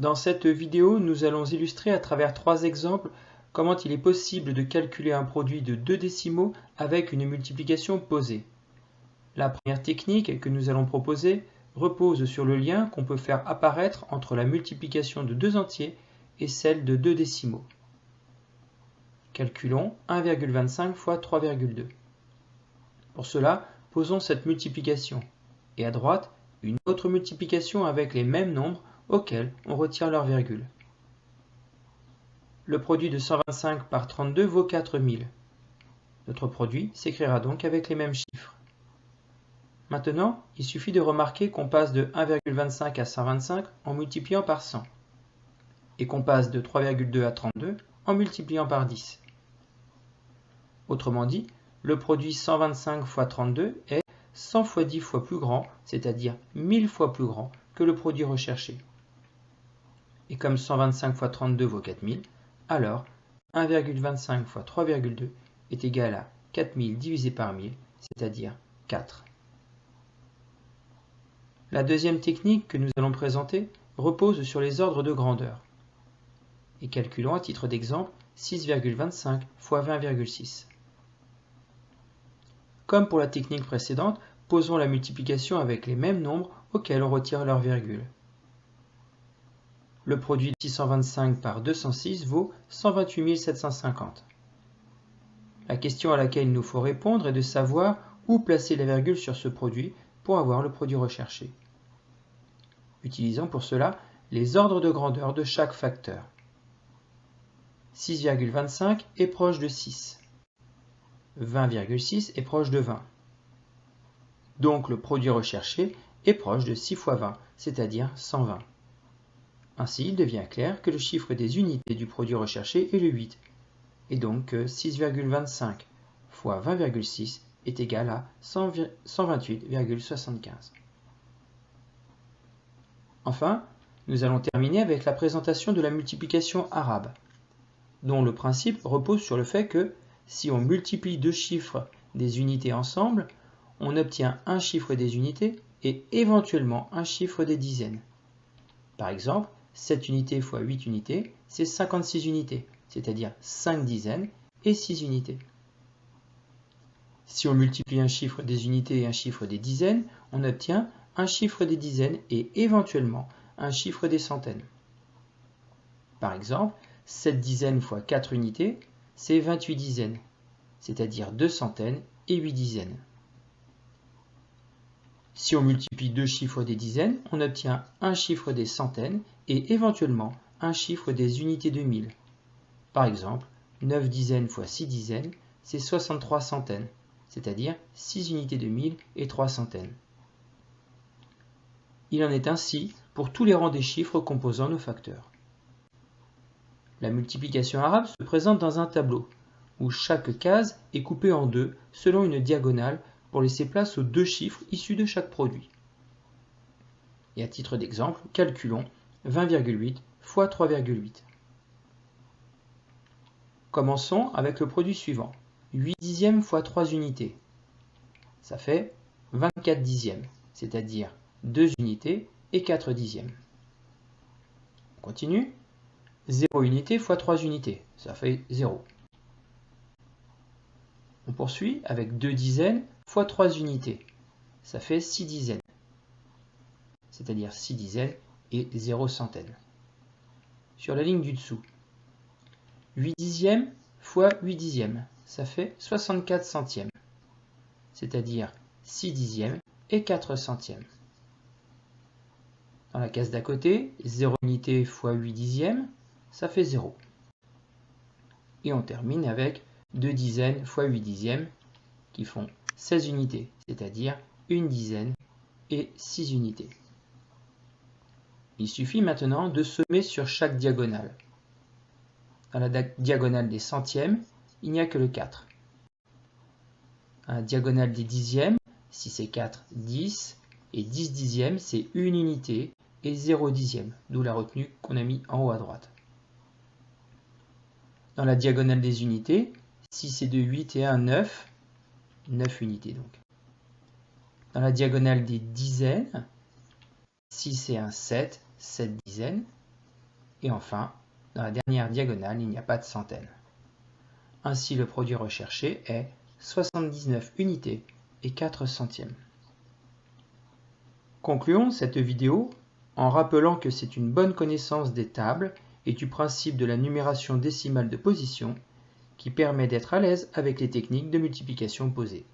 Dans cette vidéo, nous allons illustrer à travers trois exemples comment il est possible de calculer un produit de deux décimaux avec une multiplication posée. La première technique que nous allons proposer repose sur le lien qu'on peut faire apparaître entre la multiplication de deux entiers et celle de deux décimaux. Calculons 1,25 fois 3,2. Pour cela, posons cette multiplication et à droite, une autre multiplication avec les mêmes nombres auxquels on retire leur virgule. Le produit de 125 par 32 vaut 4000. Notre produit s'écrira donc avec les mêmes chiffres. Maintenant, il suffit de remarquer qu'on passe de 1,25 à 125 en multipliant par 100 et qu'on passe de 3,2 à 32 en multipliant par 10. Autrement dit, le produit 125 fois 32 est 100 fois 10 fois plus grand, c'est-à-dire 1000 fois plus grand que le produit recherché et comme 125 fois 32 vaut 4000, alors 1,25 fois 3,2 est égal à 4000 divisé par 1000, c'est-à-dire 4. La deuxième technique que nous allons présenter repose sur les ordres de grandeur. Et calculons à titre d'exemple 6,25 fois 20,6. Comme pour la technique précédente, posons la multiplication avec les mêmes nombres auxquels on retire leur virgule. Le produit de 625 par 206 vaut 128 750. La question à laquelle il nous faut répondre est de savoir où placer la virgule sur ce produit pour avoir le produit recherché. Utilisons pour cela les ordres de grandeur de chaque facteur. 6,25 est proche de 6. 20,6 est proche de 20. Donc le produit recherché est proche de 6 fois 20, c'est-à-dire 120. Ainsi, il devient clair que le chiffre des unités du produit recherché est le 8, et donc que 6,25 fois 20,6 est égal à 128,75. Enfin, nous allons terminer avec la présentation de la multiplication arabe, dont le principe repose sur le fait que si on multiplie deux chiffres des unités ensemble, on obtient un chiffre des unités et éventuellement un chiffre des dizaines. Par exemple, 7 unités fois 8 unités, c'est 56 unités, c'est-à-dire 5 dizaines et 6 unités. Si on multiplie un chiffre des unités et un chiffre des dizaines, on obtient un chiffre des dizaines et éventuellement un chiffre des centaines. Par exemple, 7 dizaines fois 4 unités, c'est 28 dizaines, c'est-à-dire 2 centaines et 8 dizaines. Si on multiplie deux chiffres des dizaines, on obtient un chiffre des centaines et éventuellement un chiffre des unités de mille. Par exemple, 9 dizaines fois 6 dizaines, c'est 63 centaines, c'est-à-dire 6 unités de mille et 3 centaines. Il en est ainsi pour tous les rangs des chiffres composant nos facteurs. La multiplication arabe se présente dans un tableau, où chaque case est coupée en deux selon une diagonale pour laisser place aux deux chiffres issus de chaque produit. Et à titre d'exemple, calculons 20,8 fois 3,8. Commençons avec le produit suivant. 8 dixièmes fois 3 unités. Ça fait 24 dixièmes, c'est-à-dire 2 unités et 4 dixièmes. On continue. 0 unité fois 3 unités, ça fait 0. On poursuit avec 2 dizaines fois 3 unités. Ça fait 6 dizaines. C'est-à-dire 6 dizaines et 0 centaines. Sur la ligne du dessous. 8 dixièmes fois 8 dixièmes. Ça fait 64 centièmes. C'est-à-dire 6 dixièmes et 4 centièmes. Dans la case d'à côté, 0 unité fois 8 dixièmes, ça fait 0. Et on termine avec 2 dizaines fois 8 dixièmes, qui font 16 unités, c'est-à-dire une dizaine et 6 unités. Il suffit maintenant de semer sur chaque diagonale. Dans la diagonale des centièmes, il n'y a que le 4. À la diagonale des dixièmes, si c'est 4, 10, et 10 dixièmes, c'est une unité, et 0 dixième, d'où la retenue qu'on a mis en haut à droite. Dans la diagonale des unités, si c'est de 8 et 1, 9, 9 unités donc. Dans la diagonale des dizaines, 6 et 1, 7, 7 dizaines. Et enfin, dans la dernière diagonale, il n'y a pas de centaines. Ainsi, le produit recherché est 79 unités et 4 centièmes. Concluons cette vidéo en rappelant que c'est une bonne connaissance des tables et du principe de la numération décimale de position qui permet d'être à l'aise avec les techniques de multiplication posées.